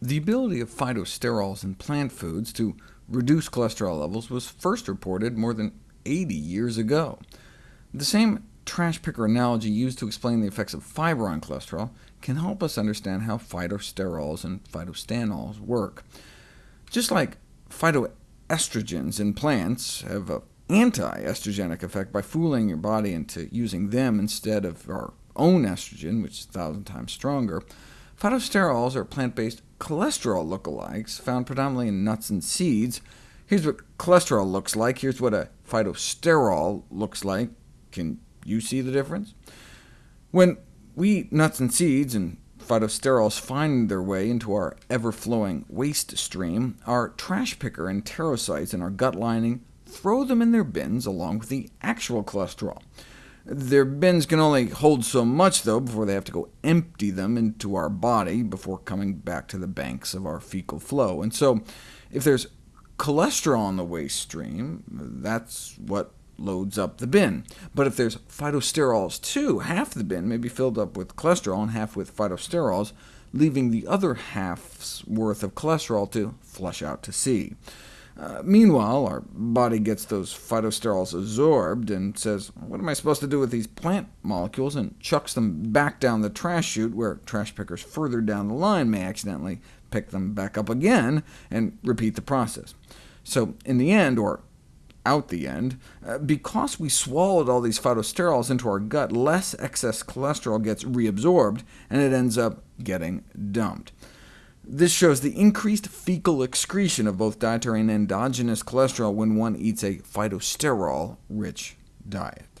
The ability of phytosterols in plant foods to reduce cholesterol levels was first reported more than 80 years ago. The same trash picker analogy used to explain the effects of fiber on cholesterol can help us understand how phytosterols and phytostanols work. Just like phytoestrogens in plants have an anti-estrogenic effect by fooling your body into using them instead of our own estrogen, which is a thousand times stronger, phytosterols are plant-based cholesterol lookalikes found predominantly in nuts and seeds. Here's what cholesterol looks like. Here's what a phytosterol looks like. Can you see the difference? When we eat nuts and seeds, and phytosterols find their way into our ever-flowing waste stream, our trash picker and enterocytes in our gut lining throw them in their bins along with the actual cholesterol. Their bins can only hold so much, though, before they have to go empty them into our body before coming back to the banks of our fecal flow. And so, if there's cholesterol in the waste stream, that's what loads up the bin. But if there's phytosterols too, half the bin may be filled up with cholesterol and half with phytosterols, leaving the other half's worth of cholesterol to flush out to sea. Uh, meanwhile, our body gets those phytosterols absorbed and says, what am I supposed to do with these plant molecules, and chucks them back down the trash chute, where trash pickers further down the line may accidentally pick them back up again, and repeat the process. So in the end, or out the end, uh, because we swallowed all these phytosterols into our gut, less excess cholesterol gets reabsorbed, and it ends up getting dumped. This shows the increased fecal excretion of both dietary and endogenous cholesterol when one eats a phytosterol-rich diet.